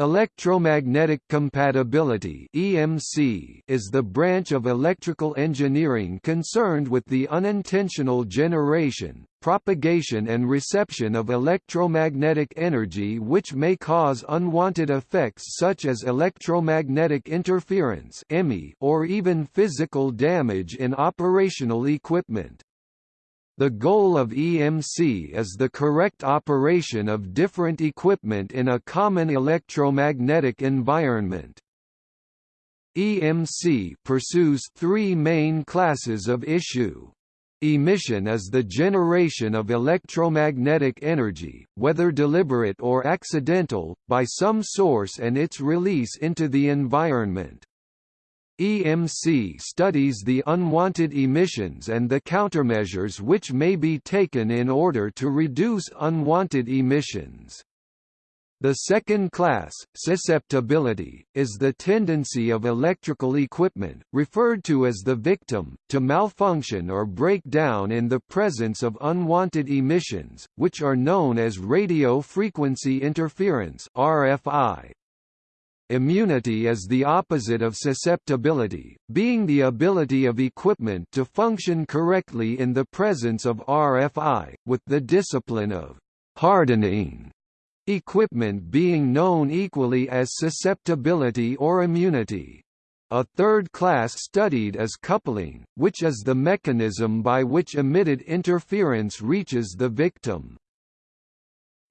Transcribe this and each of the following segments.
Electromagnetic compatibility (EMC) is the branch of electrical engineering concerned with the unintentional generation, propagation and reception of electromagnetic energy which may cause unwanted effects such as electromagnetic interference or even physical damage in operational equipment. The goal of EMC is the correct operation of different equipment in a common electromagnetic environment. EMC pursues three main classes of issue. Emission is the generation of electromagnetic energy, whether deliberate or accidental, by some source and its release into the environment. EMC studies the unwanted emissions and the countermeasures which may be taken in order to reduce unwanted emissions. The second class, susceptibility, is the tendency of electrical equipment, referred to as the victim, to malfunction or break down in the presence of unwanted emissions, which are known as radio frequency interference RFI. Immunity is the opposite of susceptibility, being the ability of equipment to function correctly in the presence of RFI, with the discipline of hardening equipment being known equally as susceptibility or immunity. A third class studied is coupling, which is the mechanism by which emitted interference reaches the victim.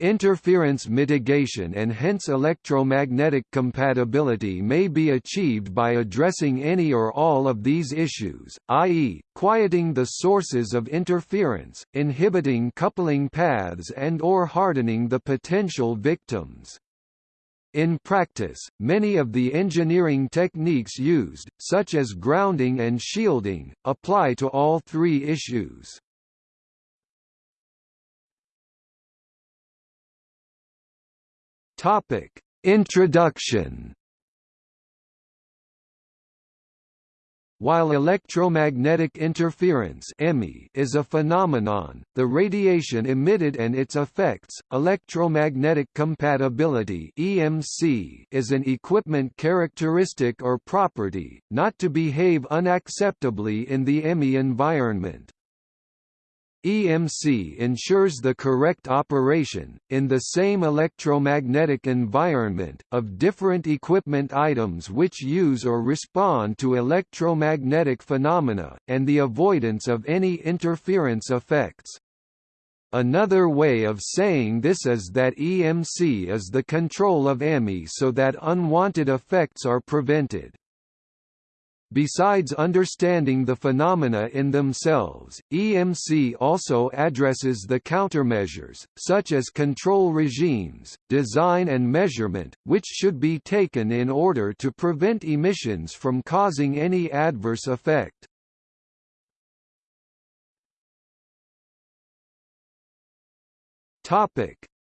Interference mitigation and hence electromagnetic compatibility may be achieved by addressing any or all of these issues, i.e., quieting the sources of interference, inhibiting coupling paths and or hardening the potential victims. In practice, many of the engineering techniques used, such as grounding and shielding, apply to all three issues. Topic: Introduction. While electromagnetic interference is a phenomenon, the radiation emitted and its effects, electromagnetic compatibility (EMC), is an equipment characteristic or property, not to behave unacceptably in the EMI environment. EMC ensures the correct operation, in the same electromagnetic environment, of different equipment items which use or respond to electromagnetic phenomena, and the avoidance of any interference effects. Another way of saying this is that EMC is the control of EMI so that unwanted effects are prevented. Besides understanding the phenomena in themselves, EMC also addresses the countermeasures, such as control regimes, design and measurement, which should be taken in order to prevent emissions from causing any adverse effect.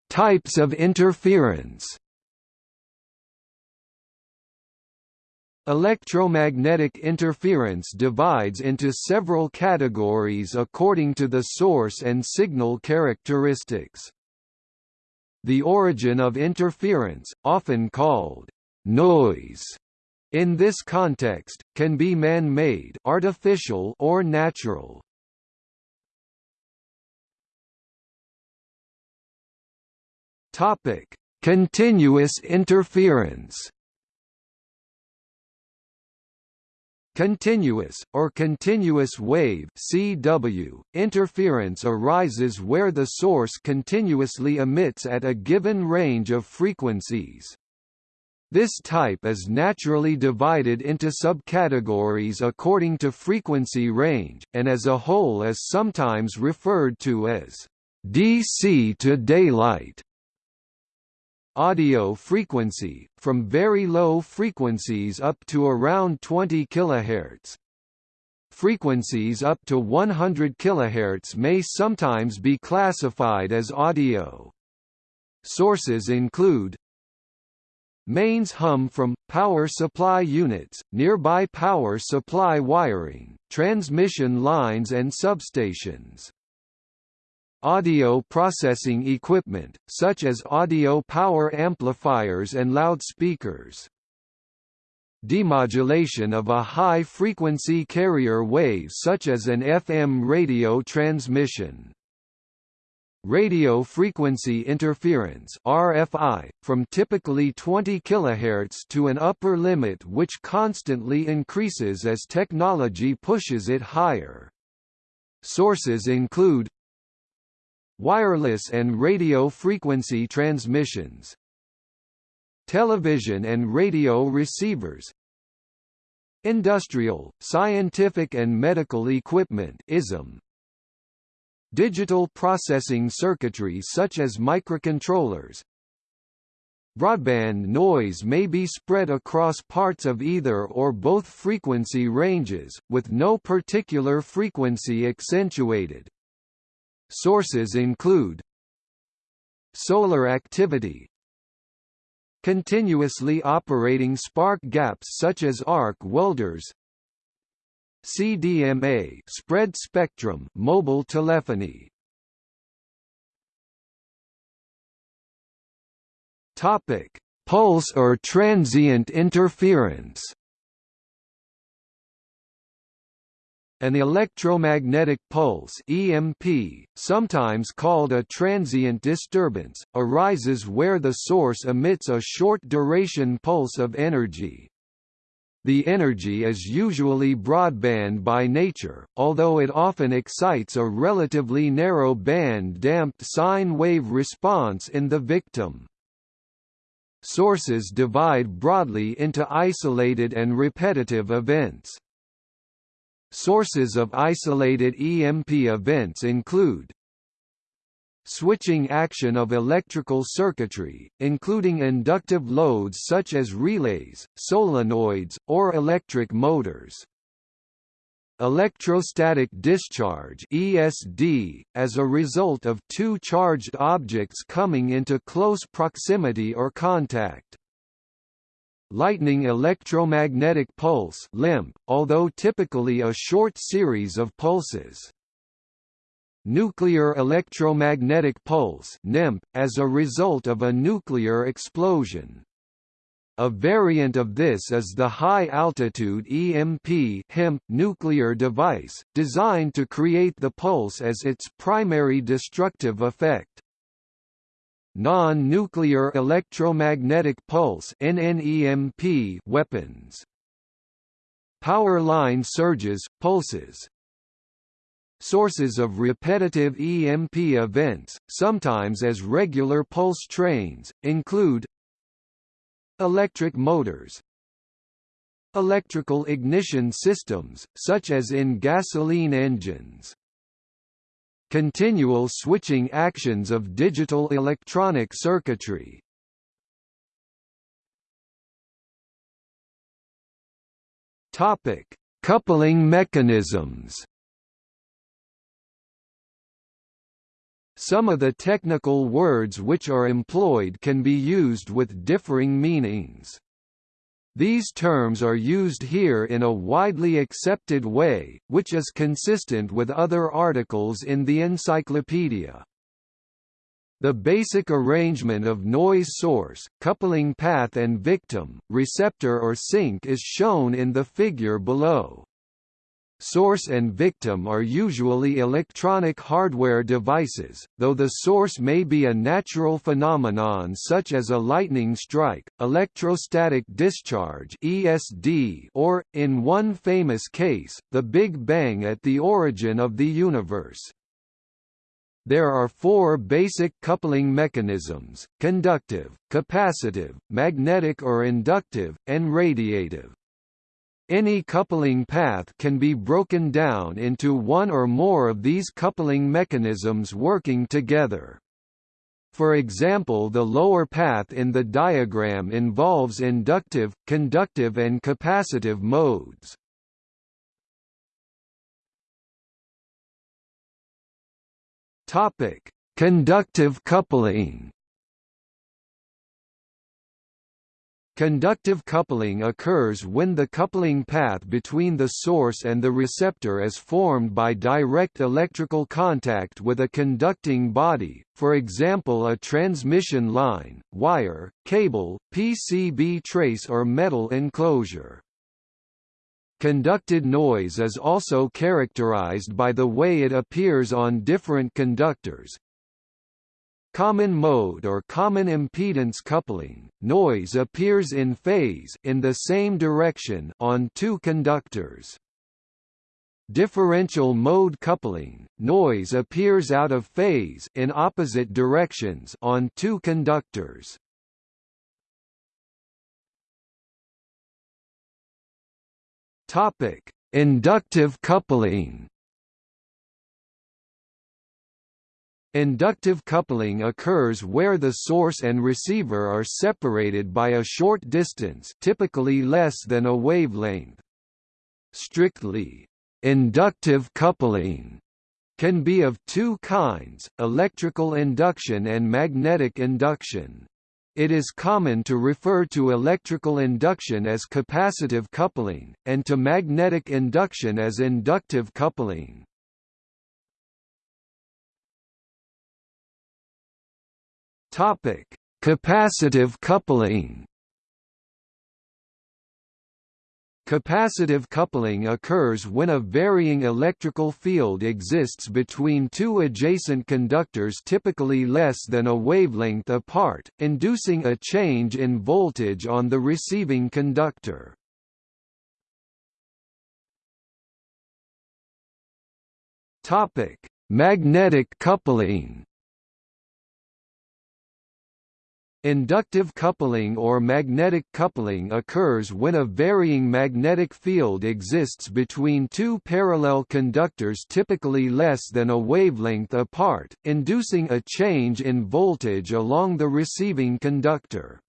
Types of interference Electromagnetic interference divides into several categories according to the source and signal characteristics. The origin of interference, often called noise, in this context, can be man-made artificial or natural. Continuous interference. Continuous, or continuous wave CW, interference arises where the source continuously emits at a given range of frequencies. This type is naturally divided into subcategories according to frequency range, and as a whole is sometimes referred to as DC to daylight audio frequency, from very low frequencies up to around 20 kHz. Frequencies up to 100 kHz may sometimes be classified as audio. Sources include Mains hum from, power supply units, nearby power supply wiring, transmission lines and substations. Audio processing equipment, such as audio power amplifiers and loudspeakers. Demodulation of a high-frequency carrier wave such as an FM radio transmission. Radio frequency interference RFI, from typically 20 kHz to an upper limit which constantly increases as technology pushes it higher. Sources include Wireless and radio frequency transmissions Television and radio receivers Industrial, scientific and medical equipment ISM, Digital processing circuitry such as microcontrollers Broadband noise may be spread across parts of either or both frequency ranges, with no particular frequency accentuated. Sources include Solar activity Continuously operating spark gaps such as arc welders CDMA spread spectrum mobile telephony. Topic Pulse or transient interference An electromagnetic pulse EMP, sometimes called a transient disturbance, arises where the source emits a short-duration pulse of energy. The energy is usually broadband by nature, although it often excites a relatively narrow band damped sine wave response in the victim. Sources divide broadly into isolated and repetitive events. Sources of isolated EMP events include switching action of electrical circuitry, including inductive loads such as relays, solenoids, or electric motors. Electrostatic discharge ESD, as a result of two charged objects coming into close proximity or contact. Lightning electromagnetic pulse LEMP, although typically a short series of pulses. Nuclear electromagnetic pulse NEMP, as a result of a nuclear explosion. A variant of this is the high-altitude EMP HEMP nuclear device, designed to create the pulse as its primary destructive effect. Non-nuclear electromagnetic pulse NNEMP weapons. Power line surges, pulses, Sources of repetitive EMP events, sometimes as regular pulse trains, include Electric motors Electrical ignition systems, such as in gasoline engines Continual switching actions of digital electronic circuitry Topic: Coupling mechanisms. Some of the technical words which are employed can be used with differing meanings. These terms are used here in a widely accepted way, which is consistent with other articles in the encyclopedia. The basic arrangement of noise source, coupling path and victim, receptor or sink is shown in the figure below. Source and victim are usually electronic hardware devices, though the source may be a natural phenomenon such as a lightning strike, electrostatic discharge (ESD), or, in one famous case, the Big Bang at the origin of the universe. There are four basic coupling mechanisms, conductive, capacitive, magnetic or inductive, and radiative. Any coupling path can be broken down into one or more of these coupling mechanisms working together. For example the lower path in the diagram involves inductive, conductive and capacitive modes. Conductive coupling Conductive coupling occurs when the coupling path between the source and the receptor is formed by direct electrical contact with a conducting body, for example a transmission line, wire, cable, PCB trace or metal enclosure. Conducted noise is also characterized by the way it appears on different conductors, common mode or common impedance coupling, noise appears in phase in the same direction on two conductors. Differential mode coupling, noise appears out of phase in opposite directions on two conductors. Topic: Inductive coupling. Inductive coupling occurs where the source and receiver are separated by a short distance typically less than a wavelength. Strictly, inductive coupling can be of two kinds, electrical induction and magnetic induction. It is common to refer to electrical induction as capacitive coupling, and to magnetic induction as inductive coupling. Topic: Capacitive coupling. Capacitive coupling occurs when a varying electrical field exists between two adjacent conductors typically less than a wavelength apart, inducing a change in voltage on the receiving conductor. Magnetic coupling Inductive coupling or magnetic coupling occurs when a varying magnetic field exists between two parallel conductors typically less than a wavelength apart, inducing a change in voltage along the receiving conductor.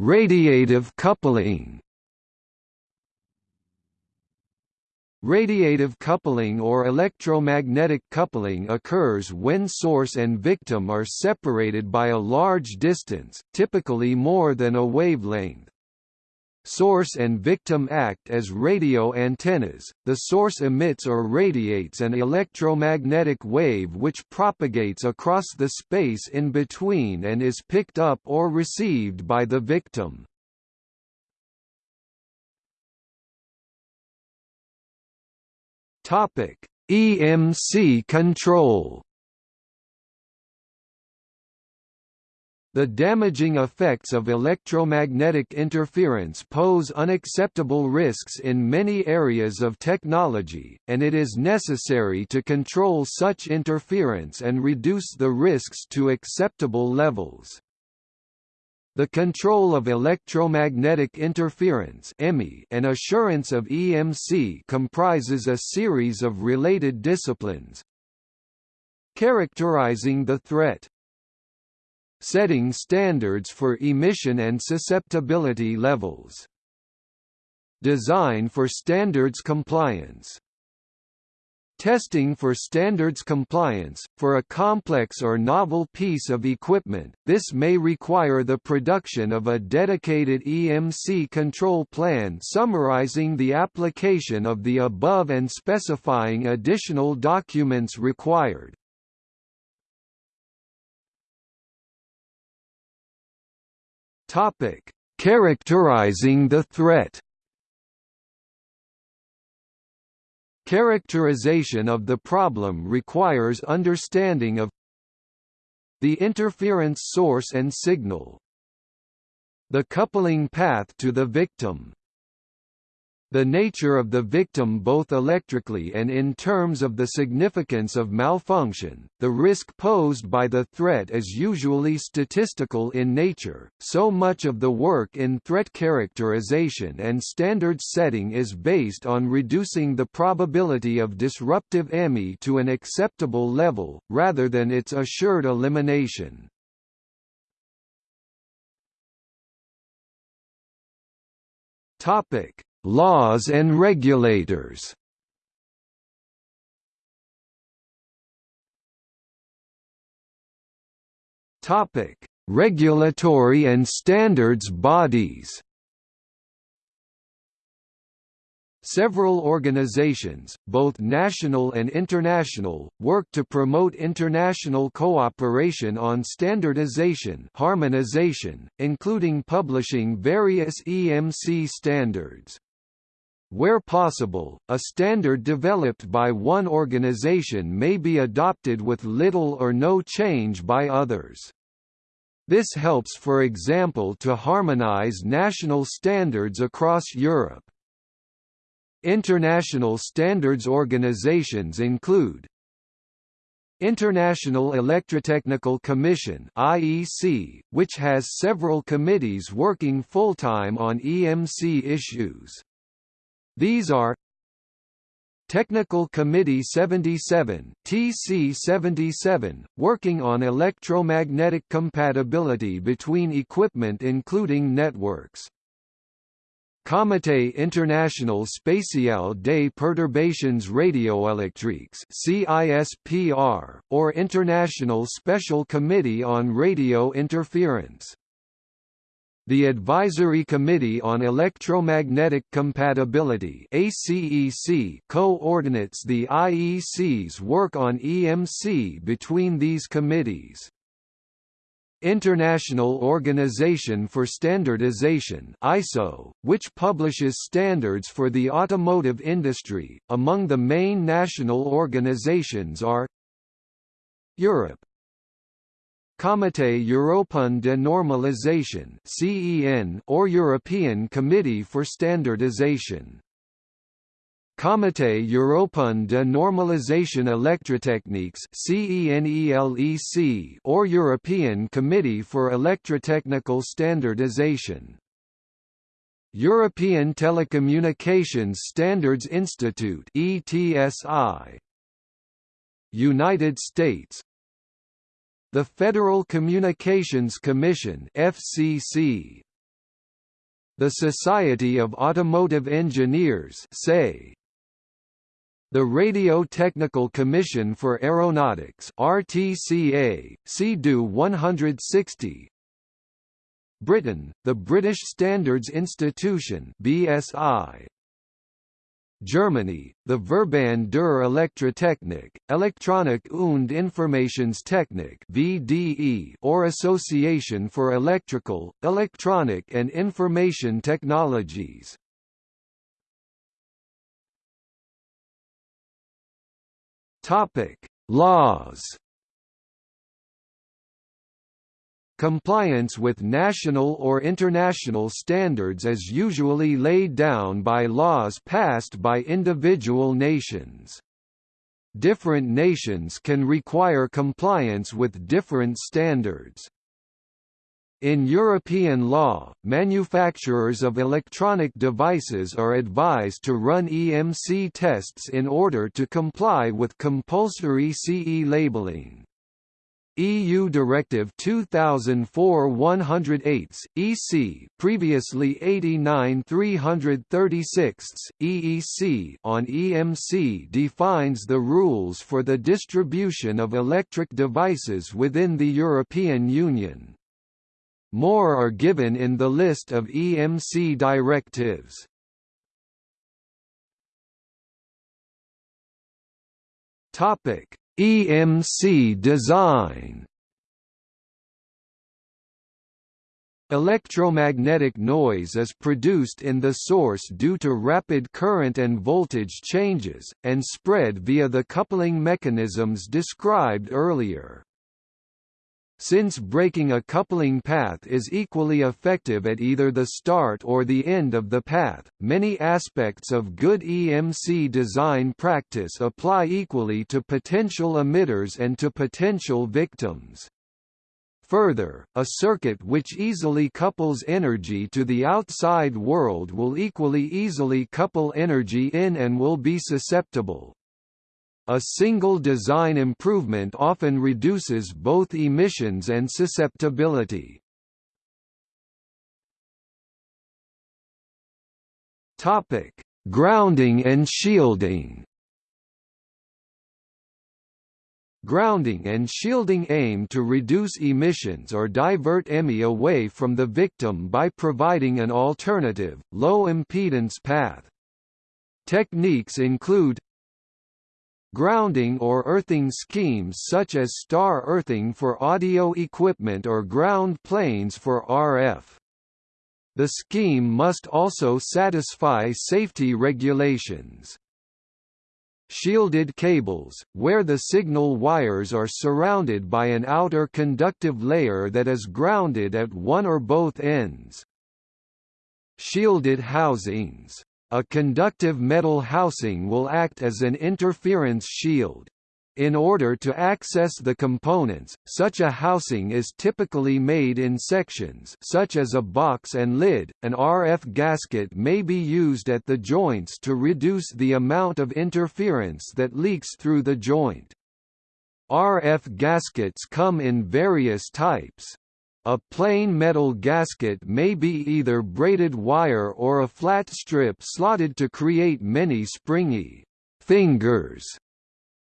Radiative coupling Radiative coupling or electromagnetic coupling occurs when source and victim are separated by a large distance, typically more than a wavelength. Source and victim act as radio antennas, the source emits or radiates an electromagnetic wave which propagates across the space in between and is picked up or received by the victim. Topic: EMC control. The damaging effects of electromagnetic interference pose unacceptable risks in many areas of technology, and it is necessary to control such interference and reduce the risks to acceptable levels. The control of electromagnetic interference and assurance of EMC comprises a series of related disciplines characterizing the threat setting standards for emission and susceptibility levels design for standards compliance Testing for standards compliance, for a complex or novel piece of equipment, this may require the production of a dedicated EMC control plan summarizing the application of the above and specifying additional documents required. Characterizing the threat Characterization of the problem requires understanding of the interference source and signal, the coupling path to the victim, the nature of the victim both electrically and in terms of the significance of malfunction, the risk posed by the threat is usually statistical in nature, so much of the work in threat characterization and standard setting is based on reducing the probability of disruptive EMI to an acceptable level, rather than its assured elimination. Topic Laws and regulators Topic: Regulatory and standards bodies. Several organizations, both national and international, work to promote international cooperation on standardization harmonization, including publishing various EMC standards. Where possible, a standard developed by one organization may be adopted with little or no change by others. This helps for example to harmonize national standards across Europe. International standards organizations include International Electrotechnical Commission (IEC), which has several committees working full-time on EMC issues. These are Technical Committee 77 TC77, working on electromagnetic compatibility between equipment including networks. Comité International Spécial des Perturbations Radioélectriques CISPR, or International Special Committee on Radio Interference. The Advisory Committee on Electromagnetic Compatibility ACEC coordinates the IEC's work on EMC between these committees. International Organization for Standardization ISO, which publishes standards for the automotive industry. Among the main national organizations are Europe Comité Européen de Normalisation (CEN) or European Committee for Standardization. Comité européen de normalisation électrotechniques CENELEC or European Committee for Electrotechnical Standardization. European Telecommunications Standards Institute ETSI United States The Federal Communications Commission FCC The Society of Automotive Engineers SAE the Radio Technical Commission for Aeronautics RTCA, CDU 160 Britain, the British Standards Institution BSI Germany, the Verband der Elektrotechnik, Elektronik und Informationstechnik VDE or Association for Electrical, Electronic and Information Technologies Topic: Laws. Compliance with national or international standards is usually laid down by laws passed by individual nations. Different nations can require compliance with different standards. In European law, manufacturers of electronic devices are advised to run EMC tests in order to comply with compulsory CE labeling. EU Directive 2004-108 EC previously 89-336 EEC on EMC defines the rules for the distribution of electric devices within the European Union. More are given in the list of EMC directives. Topic: EMC design. Electromagnetic noise is produced in the source due to rapid current and voltage changes, and spread via the coupling mechanisms described earlier. Since breaking a coupling path is equally effective at either the start or the end of the path, many aspects of good EMC design practice apply equally to potential emitters and to potential victims. Further, a circuit which easily couples energy to the outside world will equally easily couple energy in and will be susceptible, a single design improvement often reduces both emissions and susceptibility. Topic: Grounding and shielding. Grounding and shielding aim to reduce emissions or divert EMI away from the victim by providing an alternative, low-impedance path. Techniques include grounding or earthing schemes such as star earthing for audio equipment or ground planes for RF. The scheme must also satisfy safety regulations. Shielded cables, where the signal wires are surrounded by an outer conductive layer that is grounded at one or both ends. Shielded housings a conductive metal housing will act as an interference shield. In order to access the components, such a housing is typically made in sections such as a box and lid. An RF gasket may be used at the joints to reduce the amount of interference that leaks through the joint. RF gaskets come in various types. A plain metal gasket may be either braided wire or a flat strip slotted to create many springy fingers.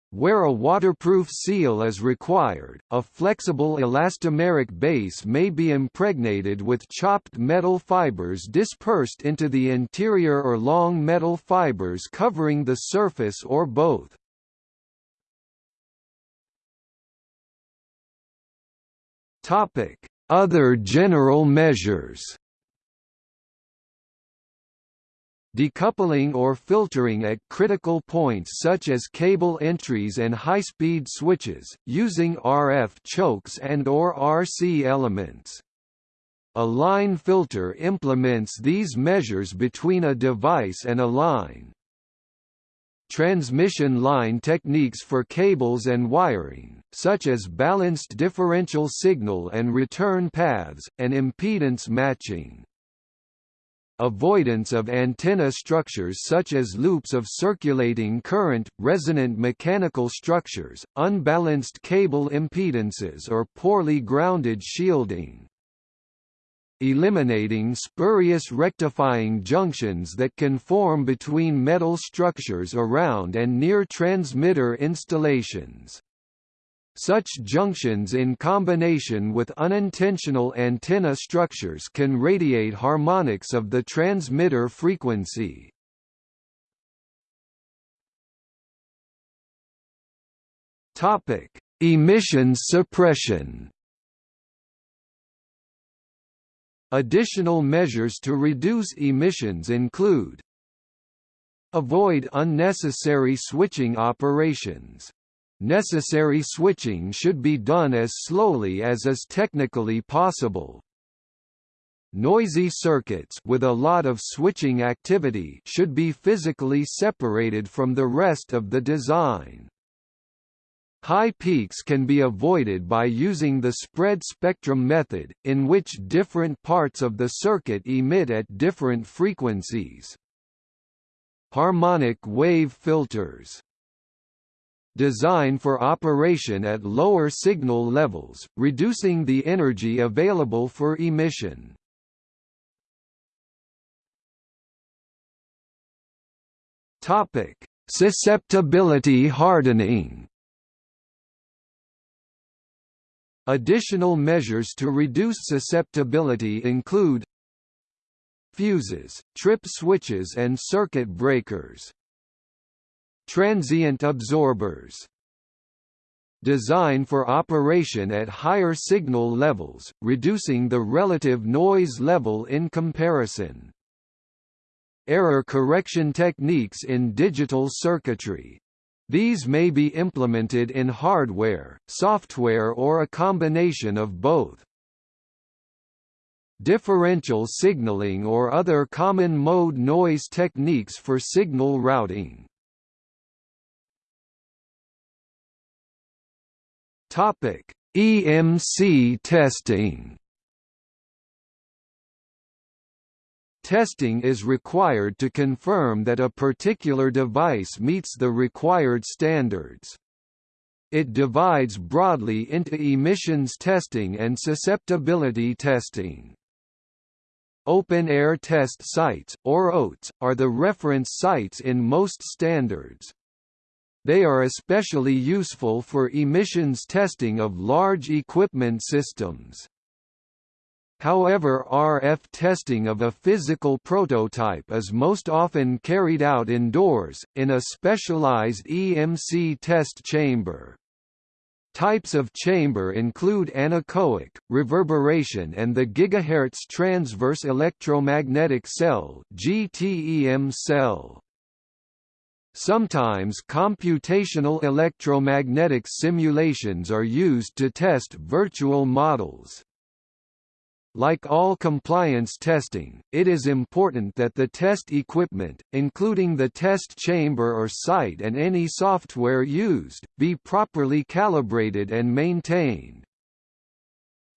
Where a waterproof seal is required, a flexible elastomeric base may be impregnated with chopped metal fibers dispersed into the interior or long metal fibers covering the surface or both. Topic: other general measures Decoupling or filtering at critical points such as cable entries and high-speed switches, using RF chokes and or RC elements. A line filter implements these measures between a device and a line transmission line techniques for cables and wiring, such as balanced differential signal and return paths, and impedance matching. Avoidance of antenna structures such as loops of circulating current, resonant mechanical structures, unbalanced cable impedances or poorly grounded shielding eliminating spurious rectifying junctions that can form between metal structures around and near transmitter installations. Such junctions in combination with unintentional antenna structures can radiate harmonics of the transmitter frequency. Topic: Emissions suppression. Additional measures to reduce emissions include Avoid unnecessary switching operations. Necessary switching should be done as slowly as is technically possible. Noisy circuits with a lot of switching activity should be physically separated from the rest of the design. High peaks can be avoided by using the spread spectrum method, in which different parts of the circuit emit at different frequencies. Harmonic wave filters Design for operation at lower signal levels, reducing the energy available for emission. Susceptibility hardening Additional measures to reduce susceptibility include fuses, trip switches and circuit breakers. Transient absorbers Design for operation at higher signal levels, reducing the relative noise level in comparison. Error correction techniques in digital circuitry these may be implemented in hardware, software or a combination of both. Differential signaling or other common mode noise techniques for signal routing. Topic: EMC testing. Testing is required to confirm that a particular device meets the required standards. It divides broadly into emissions testing and susceptibility testing. Open-air test sites, or OATS, are the reference sites in most standards. They are especially useful for emissions testing of large equipment systems. However RF testing of a physical prototype is most often carried out indoors, in a specialized EMC test chamber. Types of chamber include anechoic, reverberation and the gigahertz transverse electromagnetic cell GTEM cell. Sometimes computational electromagnetic simulations are used to test virtual models. Like all compliance testing, it is important that the test equipment, including the test chamber or site and any software used, be properly calibrated and maintained.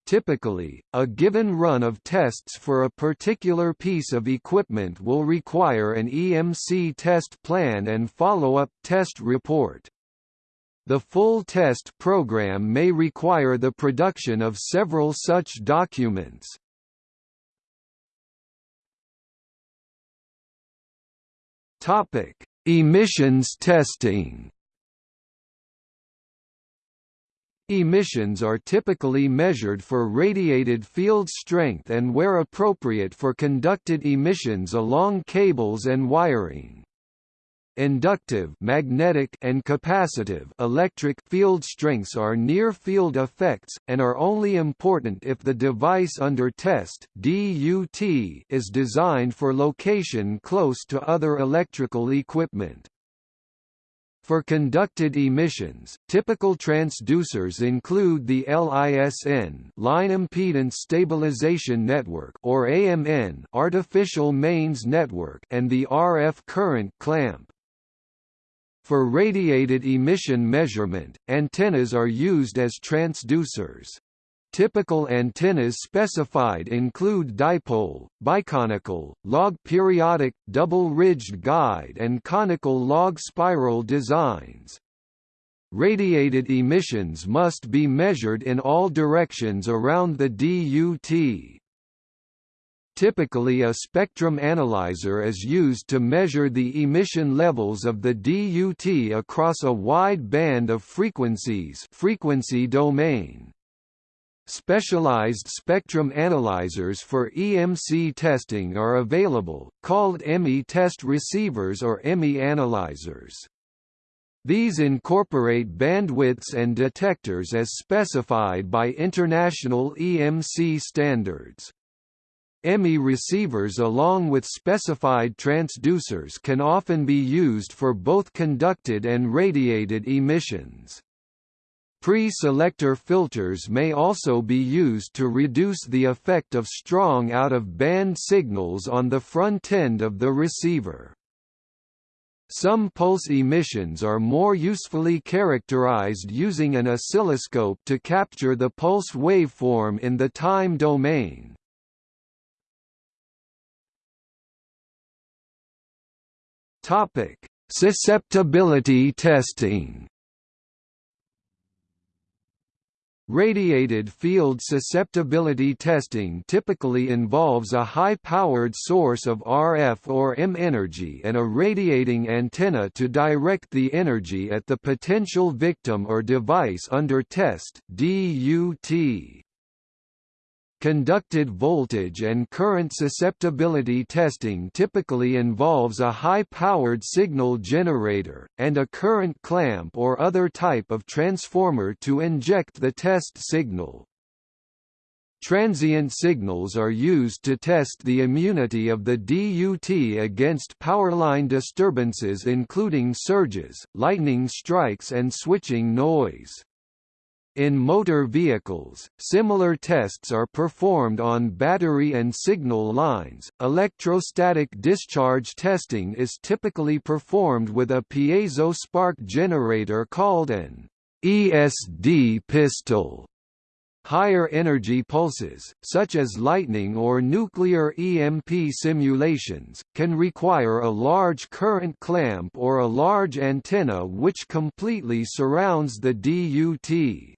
Typically, a given run of tests for a particular piece of equipment will require an EMC test plan and follow-up test report. The full test program may require the production of several such documents. Topic: Emissions testing. Emissions are typically measured for radiated field strength and where appropriate for conducted emissions along cables and wiring. Inductive magnetic and capacitive electric field strengths are near-field effects, and are only important if the device under test DUT is designed for location close to other electrical equipment. For conducted emissions, typical transducers include the LISN line impedance stabilization network or AMN artificial mains network and the RF current clamp. For radiated emission measurement, antennas are used as transducers. Typical antennas specified include dipole, biconical, log periodic, double-ridged guide and conical log spiral designs. Radiated emissions must be measured in all directions around the DUT. Typically a spectrum analyzer is used to measure the emission levels of the DUT across a wide band of frequencies frequency domain. Specialized spectrum analyzers for EMC testing are available, called EMI test receivers or EMI analyzers. These incorporate bandwidths and detectors as specified by international EMC standards. EMI receivers along with specified transducers can often be used for both conducted and radiated emissions. Pre-selector filters may also be used to reduce the effect of strong out-of-band signals on the front end of the receiver. Some pulse emissions are more usefully characterized using an oscilloscope to capture the pulse waveform in the time domain. Topic: Susceptibility testing. Radiated field susceptibility testing typically involves a high-powered source of RF or EM energy and a radiating antenna to direct the energy at the potential victim or device under test DUT. Conducted voltage and current susceptibility testing typically involves a high-powered signal generator, and a current clamp or other type of transformer to inject the test signal. Transient signals are used to test the immunity of the DUT against powerline disturbances including surges, lightning strikes and switching noise. In motor vehicles, similar tests are performed on battery and signal lines. Electrostatic discharge testing is typically performed with a piezo spark generator called an ESD pistol. Higher energy pulses, such as lightning or nuclear EMP simulations, can require a large current clamp or a large antenna which completely surrounds the DUT.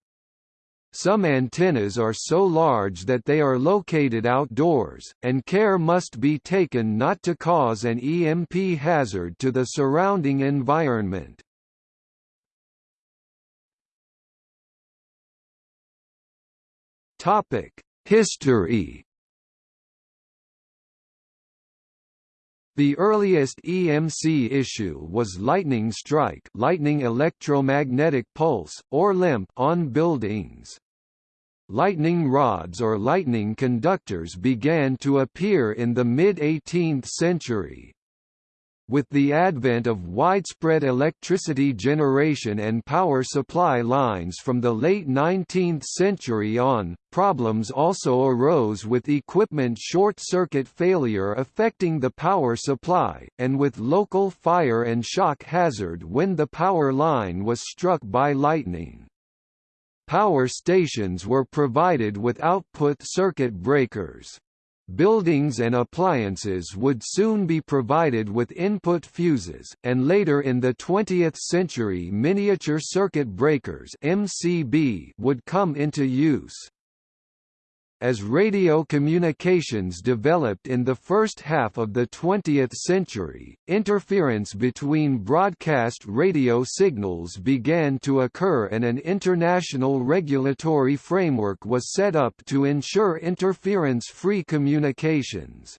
Some antennas are so large that they are located outdoors, and care must be taken not to cause an EMP hazard to the surrounding environment. History The earliest EMC issue was lightning strike lightning electromagnetic pulse, or LEMP on buildings. Lightning rods or lightning conductors began to appear in the mid-18th century, with the advent of widespread electricity generation and power supply lines from the late 19th century on, problems also arose with equipment short-circuit failure affecting the power supply, and with local fire and shock hazard when the power line was struck by lightning. Power stations were provided with output circuit breakers. Buildings and appliances would soon be provided with input fuses, and later in the 20th century miniature circuit breakers MCB would come into use. As radio communications developed in the first half of the 20th century, interference between broadcast radio signals began to occur and an international regulatory framework was set up to ensure interference-free communications.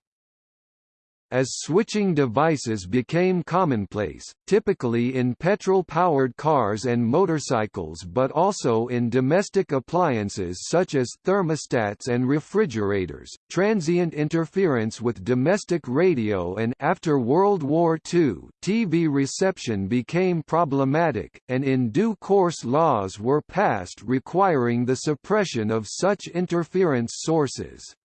As switching devices became commonplace, typically in petrol-powered cars and motorcycles but also in domestic appliances such as thermostats and refrigerators, transient interference with domestic radio and after World War II, TV reception became problematic, and in due course laws were passed requiring the suppression of such interference sources.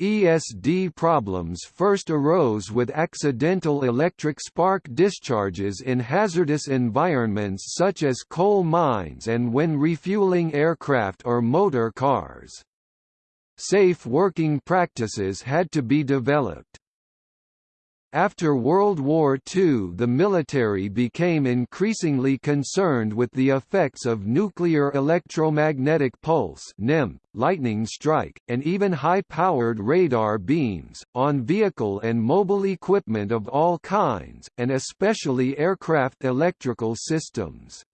ESD problems first arose with accidental electric spark discharges in hazardous environments such as coal mines and when refueling aircraft or motor cars. Safe working practices had to be developed. After World War II the military became increasingly concerned with the effects of nuclear electromagnetic pulse lightning strike, and even high-powered radar beams, on vehicle and mobile equipment of all kinds, and especially aircraft electrical systems.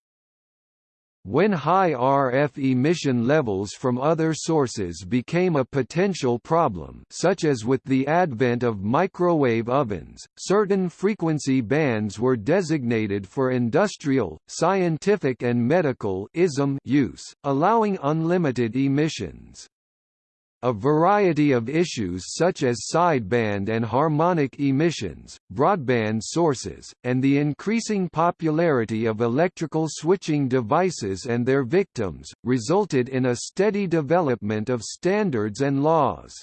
When high RF emission levels from other sources became a potential problem such as with the advent of microwave ovens, certain frequency bands were designated for industrial, scientific and medical use, allowing unlimited emissions. A variety of issues such as sideband and harmonic emissions, broadband sources, and the increasing popularity of electrical switching devices and their victims, resulted in a steady development of standards and laws.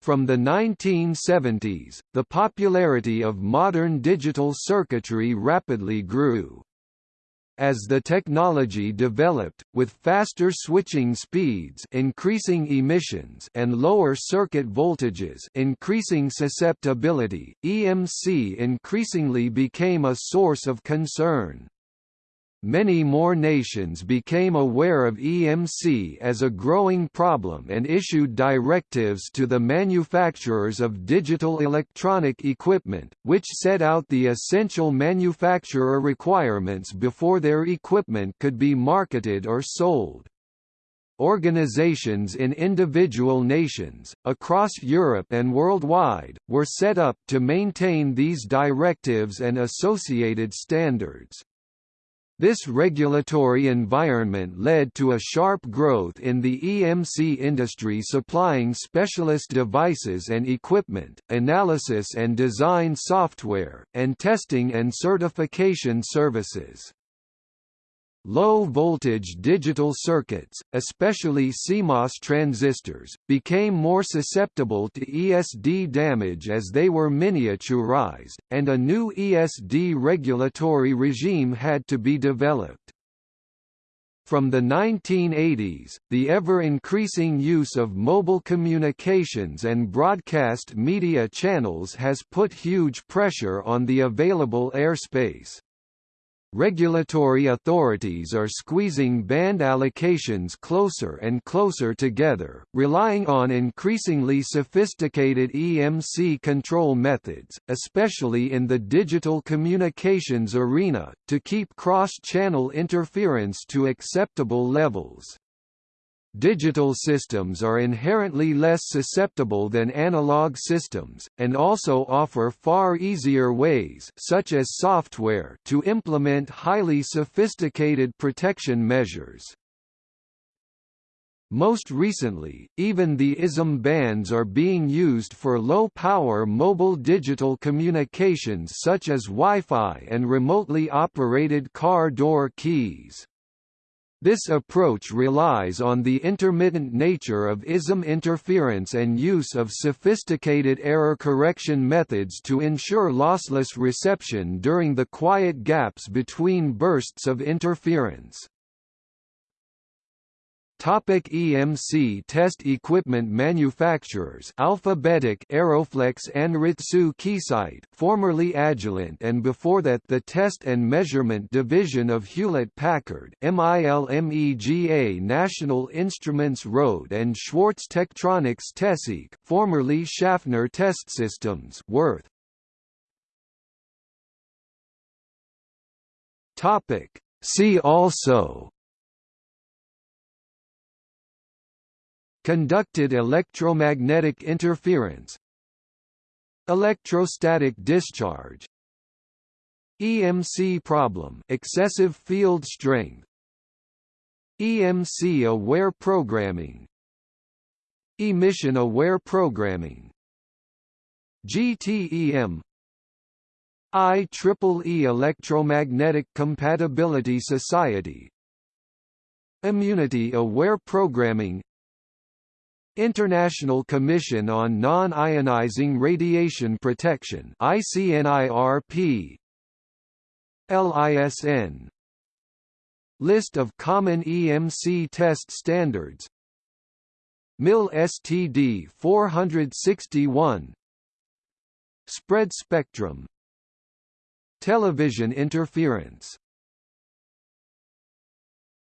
From the 1970s, the popularity of modern digital circuitry rapidly grew. As the technology developed, with faster switching speeds increasing emissions and lower circuit voltages increasing susceptibility, EMC increasingly became a source of concern. Many more nations became aware of EMC as a growing problem and issued directives to the manufacturers of digital electronic equipment, which set out the essential manufacturer requirements before their equipment could be marketed or sold. Organizations in individual nations, across Europe and worldwide, were set up to maintain these directives and associated standards. This regulatory environment led to a sharp growth in the EMC industry supplying specialist devices and equipment, analysis and design software, and testing and certification services. Low-voltage digital circuits, especially CMOS transistors, became more susceptible to ESD damage as they were miniaturized, and a new ESD regulatory regime had to be developed. From the 1980s, the ever-increasing use of mobile communications and broadcast media channels has put huge pressure on the available airspace. Regulatory authorities are squeezing band allocations closer and closer together, relying on increasingly sophisticated EMC control methods, especially in the digital communications arena, to keep cross-channel interference to acceptable levels. Digital systems are inherently less susceptible than analog systems, and also offer far easier ways such as software to implement highly sophisticated protection measures. Most recently, even the ISM bands are being used for low-power mobile digital communications such as Wi-Fi and remotely operated car door keys. This approach relies on the intermittent nature of ISM interference and use of sophisticated error correction methods to ensure lossless reception during the quiet gaps between bursts of interference. Topic EMC test equipment manufacturers Alphabetic Aeroflex Anritsu Keysight formerly Agilent and before that the Test and Measurement Division of Hewlett-Packard MILMEGA National Instruments Rohde and Schwarz Tektronix Teseq formerly Schaffner Test Systems Worth. Topic. See also Conducted electromagnetic interference. Electrostatic discharge. EMC problem excessive field strength. EMC-aware programming. Emission-aware programming. GTEM IEEE Electromagnetic Compatibility Society. Immunity-aware programming International Commission on Non-Ionizing Radiation Protection ICNIRP LISN List of common EMC test standards. MIL STD 461 Spread spectrum. Television interference